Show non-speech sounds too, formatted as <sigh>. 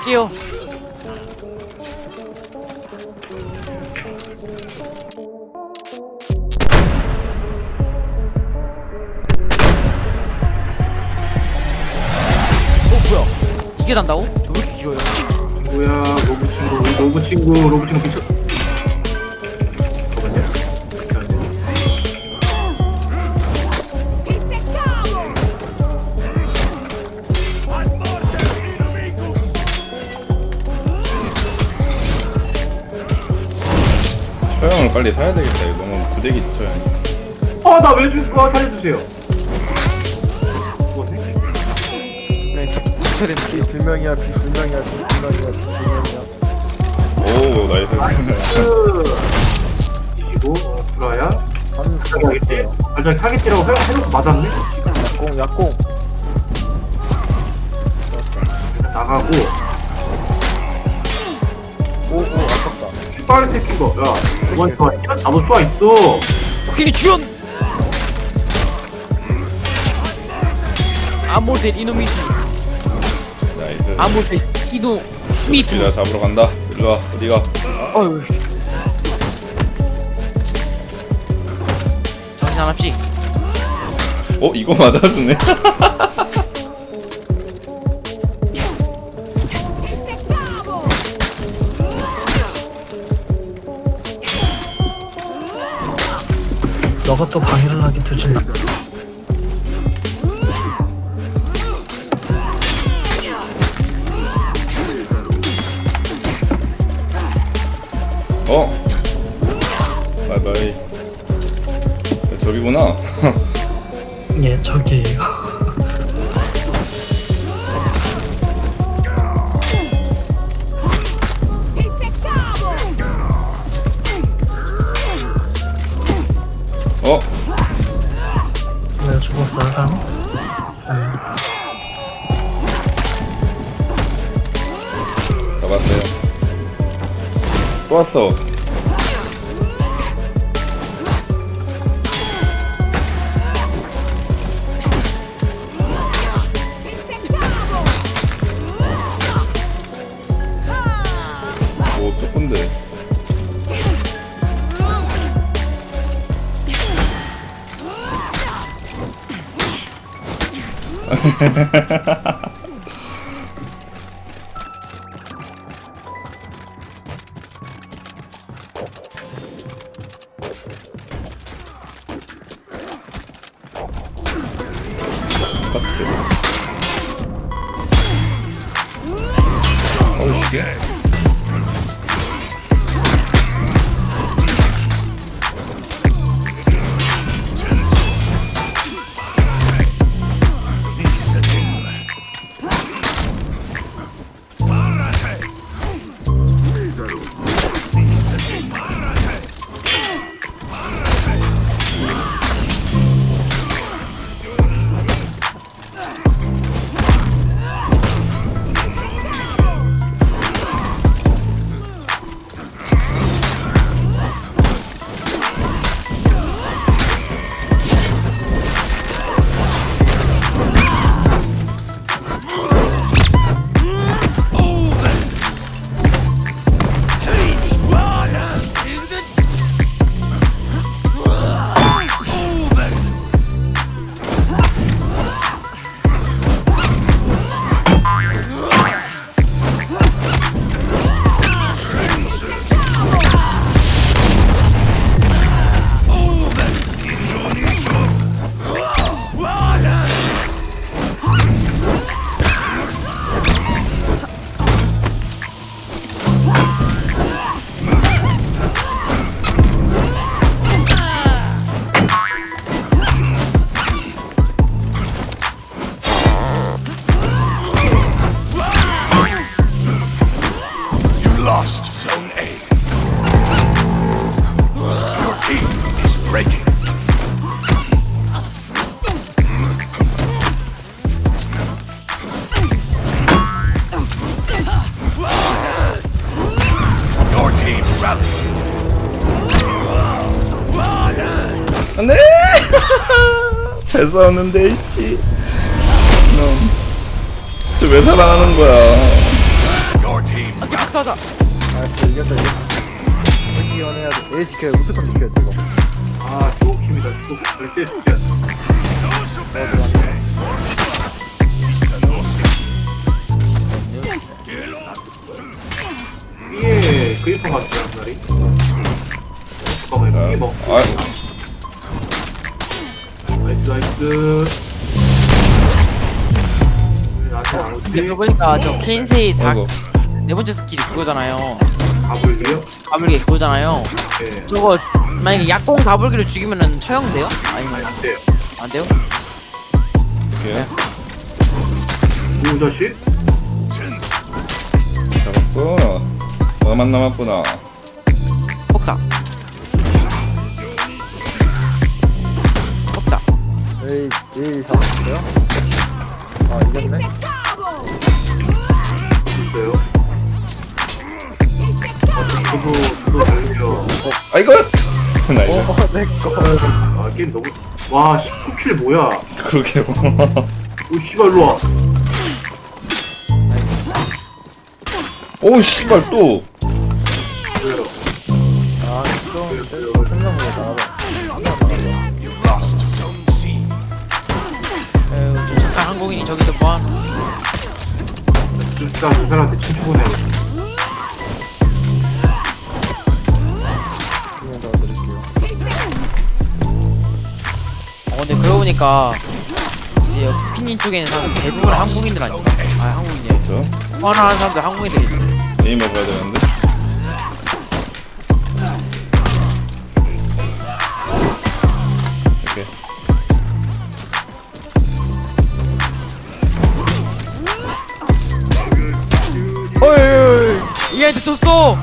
갈게요. 어? 이게 단다고? 저왜 이렇게 길어요? 뭐야 로브 친구 로브 친구 로브 친구 빨리 사야 되겠다. 이거 너무 부대기 처형. 아, 나 왜 죽어? 살려주세요. 뭐네? 비실명이야 비실명이야 비실명이야 오 나이스. 브라야. 한 저기 알겠지? 발전 타겟이라고 생각- 생각 맞았네? 약공 약공 나가고, 아깝다 빨리 새끼가. 야, 이번 저 시간 나도 쏘아 있어. 코끼리 주연! 아몰된 이노미티 나이스. 아몰된 이노 미투 우리가 잡으러 간다. 일로 와. 어디 가? 어휴 정신 하나씩 어 이거 맞아주네. <laughs> 너가 또 방해를 하게 두진 마. 어. 바이바이. 야, 저기구나. <laughs> 예, 저기에요. 네. 잡았어요. 또 왔어. 오 조금데. 깍지. 안돼. <laughs> 잘 싸웠는데 씨. 넌. 저왜 살아나는 거야? 복수하자. 알았어 이겼다 이겼다 이기원 해야 돼. A 지켜야 돼. 무조건 지켜야 돼 이거. 아 주옥팀이다. 주옥 절대 그리퍼 같지 한 날이? 잠깐만 자, 이거 먹고. 아, 나이스 나이스? 그거 보니까 저 케인세이 4, 아이고. 네 번째 스킬이 그거잖아요 가불기요? 가불기 그거잖아요 네 저거 만약에 약공 가불기를 죽이면은 처형돼요? 아니면 안 돼요 안 돼요? 이렇게 누구 자식? 잡았고 너만 남았구나 폭사 A A 잡았어요? 아 이겼네? 있어요? 아 저도 저도 달려 아 이거! <laughs> 나이스 어 내꺼 아 게임 너무 와 19킬 뭐야? 그러게 오 씨발 일로와. 오 씨발 또 뭐하노 진짜 그 사람한테 도와드릴게요 어 근데 그러고 보니까 이제 쿠키님 쪽에는 사람 대부분 한국인들 아닌가? 아 한국인이에요. 그렇죠 호환하는 사람들 한국인들이 게임 해봐야 되는데 얘한테 줬어